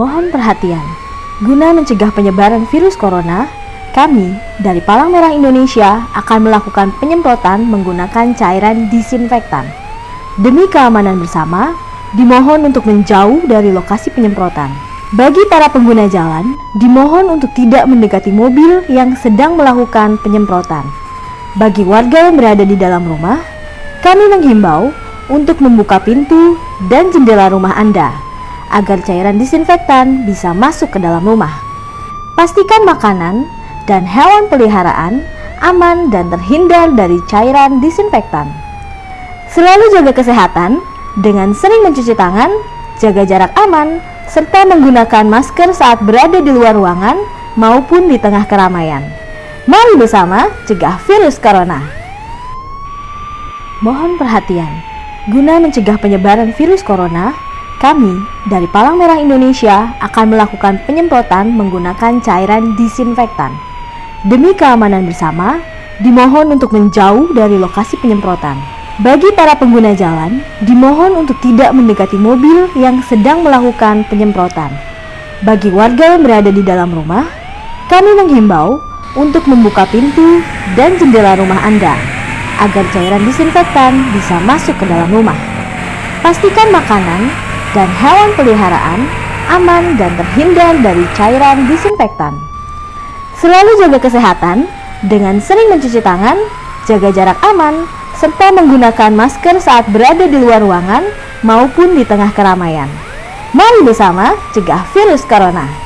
Mohon perhatian, guna mencegah penyebaran virus corona, kami dari Palang Merah Indonesia akan melakukan penyemprotan menggunakan cairan disinfektan. Demi keamanan bersama, dimohon untuk menjauh dari lokasi penyemprotan. Bagi para pengguna jalan, dimohon untuk tidak mendekati mobil yang sedang melakukan penyemprotan. Bagi warga yang berada di dalam rumah, kami menghimbau untuk membuka pintu dan jendela rumah Anda agar cairan disinfektan bisa masuk ke dalam rumah. Pastikan makanan dan hewan peliharaan aman dan terhindar dari cairan disinfektan. Selalu jaga kesehatan dengan sering mencuci tangan, jaga jarak aman, serta menggunakan masker saat berada di luar ruangan maupun di tengah keramaian. Mari bersama cegah virus corona. Mohon perhatian, guna mencegah penyebaran virus corona, kami dari Palang Merah Indonesia akan melakukan penyemprotan menggunakan cairan disinfektan. Demi keamanan bersama, dimohon untuk menjauh dari lokasi penyemprotan. Bagi para pengguna jalan, dimohon untuk tidak mendekati mobil yang sedang melakukan penyemprotan. Bagi warga yang berada di dalam rumah, kami menghimbau untuk membuka pintu dan jendela rumah Anda agar cairan disinfektan bisa masuk ke dalam rumah. Pastikan makanan dan hewan peliharaan aman dan terhindar dari cairan disinfektan. Selalu jaga kesehatan dengan sering mencuci tangan, jaga jarak aman, serta menggunakan masker saat berada di luar ruangan maupun di tengah keramaian. Mari bersama cegah virus corona.